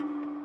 후.